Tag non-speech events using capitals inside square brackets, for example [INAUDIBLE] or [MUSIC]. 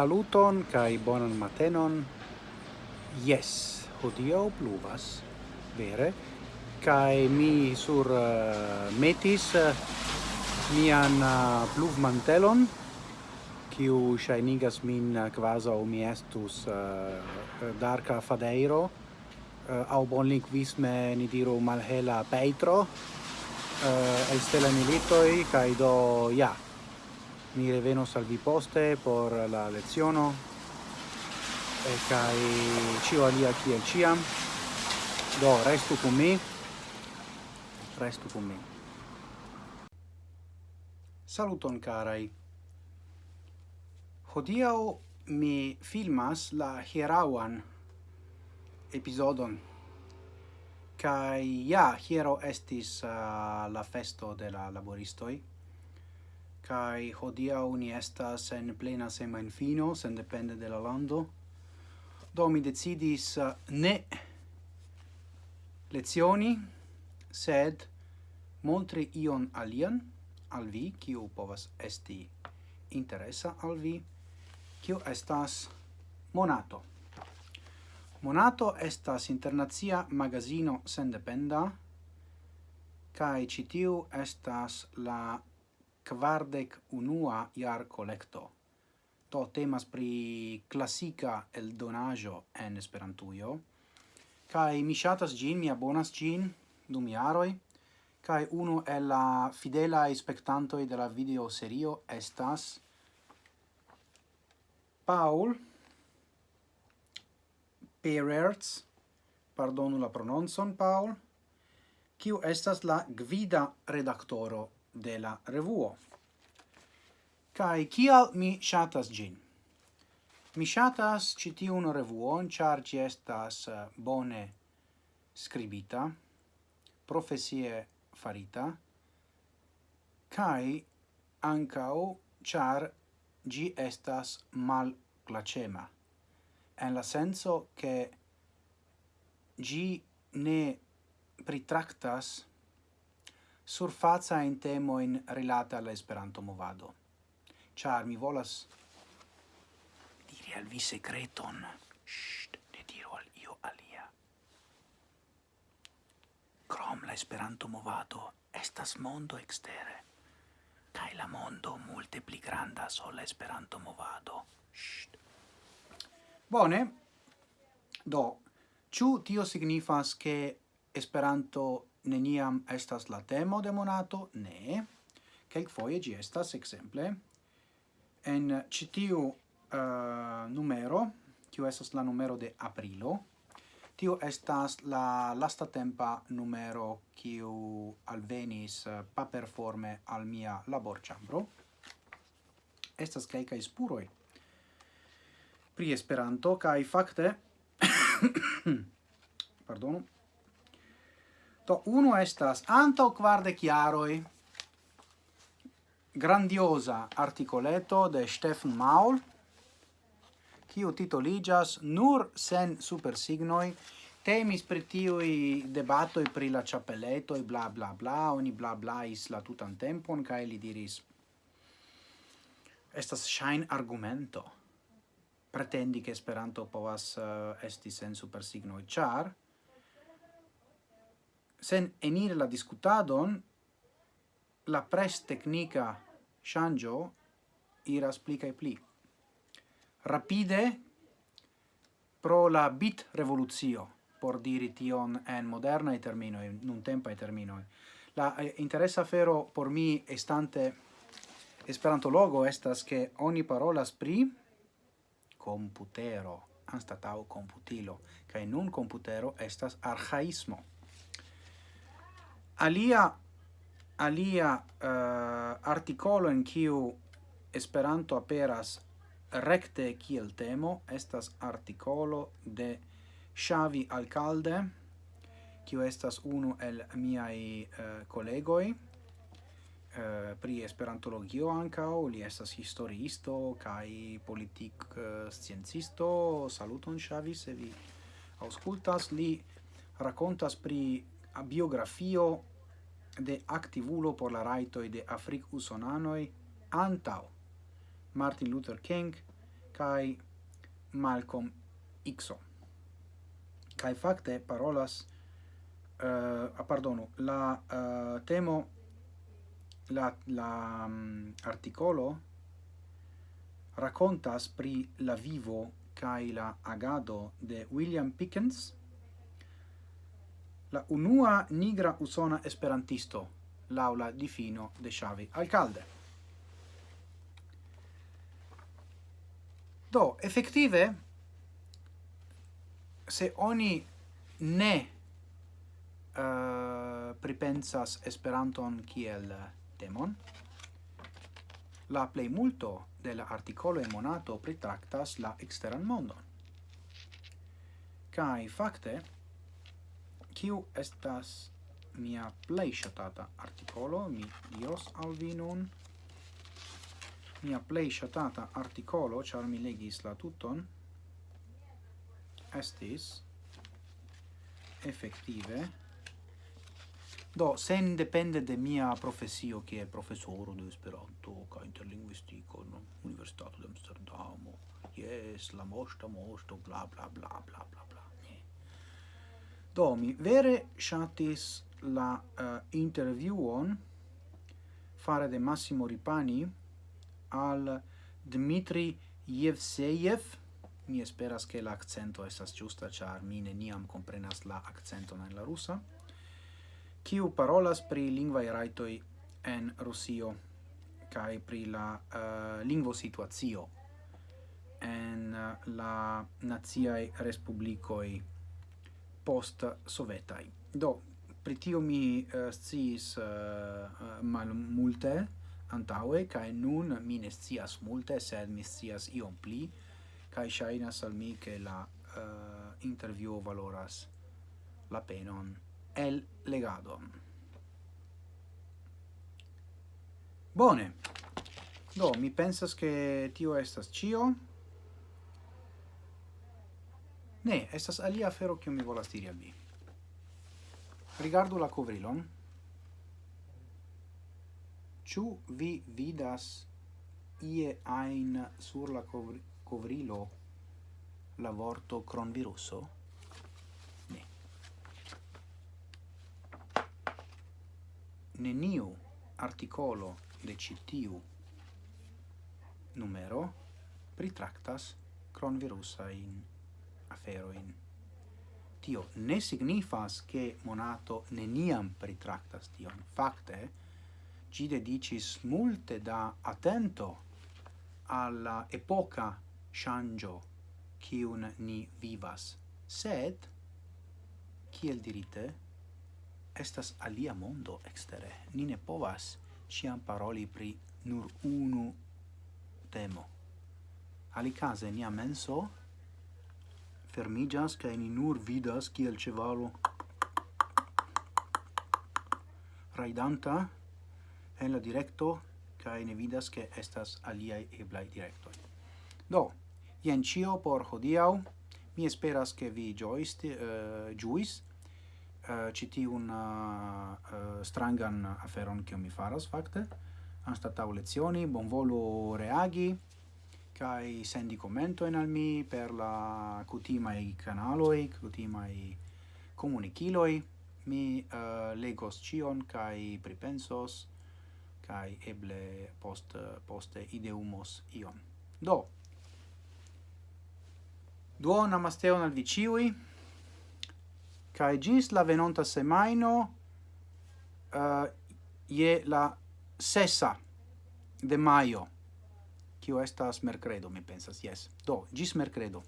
Saluton kai bonan matenon. Yes, hodio pluvas, vere, kai mi sur uh, metis uh, mian uh, pluvmantelon, kiu shainigas min uh, quasi mi estus uh, darka fadeiro uh, au bonlingvisme ni diru malhela petro uh, el stella militoi kai do ja mi revenos al vi poste por la leziono e kai cio alia kiel ciam do restu con mi. Restu con mi. Saluton carai hodiao mi filmas la hierauan episodon kai ja hiero estis uh, la festo de la laboristoi kai hodia uni estas en plena semain fino, sen depende de la lando. Do mi decidis uh, ne lezioni, sed montri ion alian al vi, kiu povas esti interesa al vi, kiu estas Monato. Monato estas internazia magazino sendependa, kai citiu estas la quardec unua iar collecto. To temas pri classica el donajo en Esperantujo, kai mi shatas gin, mi abonas gin dum iaroi, kai uno el la fidela spectantoi de la video serio estas Paul Pererts, pardonu la prononcon Paul, kiu estas la gvida redaktoro de la revuo. Kai kial mi shatas gin? Mi shatas citiun revuon, char gi estas eh, bone scribita, profesie farita, kai ancao char gi estas mal placema, en la senso che gi ne pritractas surfaza in temo in rilata alla Esperanto movado. Char mi volas diri al vi secreton. Shh, ne diru al io alia. Crom la Esperanto movado estas mondo extere. Kai la mondo multe pli granda sola Esperanto movado. Shh. Bone. Do, ciu tio signifas che Esperanto neniam estas la temo de monato, ne. Kelk foie gi estas, exemple, en citiu uh, eh, numero, kiu estas la numero de aprilo, tio estas la lasta tempa numero kiu alvenis eh, paperforme al mia laborĉambro. Estas kelkaj spuroj pri Esperanto kaj fakte [COUGHS] pardonu Do uno estas anto quarde chiaroi grandiosa articoleto de Stefan Maul kiu titoligas nur sen supersignoi temis pri tiui debatoi pri la ĉapeletoj bla bla bla. Oni bla blais la tutan tempon kai li diris estas shine argumento pretendi che Esperanto povas uh, esti sen supersignoj char sen enire la discutadon la pres tecnica shangio iras pli cae pli. Rapide pro la bit revoluzio, por diri tion en in un tempo tempae termino La eh, interessa fero por mi estante esperantologo estas che ogni parola spri computero, anstatau computilo, kai nun computero estas archaismo alia alia uh, articolo in kiu Esperanto aperas recte kiel temo estas articolo de Xavi Alcalde kiu estas unu el miai eh, uh, kolegoj uh, eh, pri esperantologio anka li estas historiisto kaj politik uh, sciencisto. Saluton Xavi, se vi aŭskultas li rakontas pri biografio de activulo por la raitoi de Afric-Usonanoi antau Martin Luther King kai Malcolm X. Kai fakte parolas uh, pardonu, la uh, temo la la um, articolo raccontas pri la vivo kai la agado de William Pickens la unua nigra usona esperantisto, l'aula di fino de Xavi Alcalde. Do, effettive, se oni ne uh, pripensas Esperanton kiel temon, la plei multo de la articolo e monato pritractas la exteran mondon. Kai, facte, Tiu estas mia plej ŝatata artikolo, mi dios al vi nun. Mia plej ŝatata artikolo, ĉar mi legis la tuton, estis effettive do sen depende de mia profesio che è professore di Esperanto ca interlinguistico no universitato di Amsterdamo yes la mosta mosto bla bla bla bla bla bla Do, mi vere shatis la eh, uh, interviuon fare de Massimo Ripani al Dmitri Yevseyev. Mi esperas che l'accento accento estas giusta, char mi neniam comprenas la accento nella la rusa, kiu parolas pri lingvae raitoi en Rusio kai pri la eh, uh, lingvo situazio en uh, la naziae respublicoi post sovetaj. Do pri tio mi uh, sciis uh, malmulte antaŭe kaj nun mi ne scias multe, sed mi scias iom pli kaj ŝajnas al mi ke la uh, intervjuo valoras la penon el legado Bone. Do mi pensas che tio estas cio Ne, estas alia afero kiu mi volas diri al vi. Rigardu la kovrilon. Ĉu vi vidas ie ajn sur la kovri kovrilo la vorto cronviruso? Ne. Neniu articolo de citiu numero pritraktas cronvirusa in aferoin. Tio ne signifas che Monato neniam pritractas tion. Fakte, ci dedicis multe da attento alla epoca shangio un ni vivas. Sed, kiel dirite, estas alia mondo extere. Ni ne povas ciam paroli pri nur unu temo. Alicase nia menso fermigas ca ni nur vidas kiel cevalo. Raidanta en la directo ca ne vidas ke estas alia e blai directo Do, ien cio por hodiau Mi esperas ke vi joist uh, eh, ĝuis eh, uh, citi un uh, eh, strangan aferon che mi faras fakte. Anstataŭ lezioni, bonvolu reagi, kai sendi commento en al mi per la cutimai canaloi, cutimai comuniciloi, mi uh, legos cion kai pripensos kai eble post poste ideumos ion. Do. Duo amasteon al viciui, kai gis la venonta semaino uh, je la sesa de maio tio estas mercredo, mi pensas, yes. Do, gis mercredo.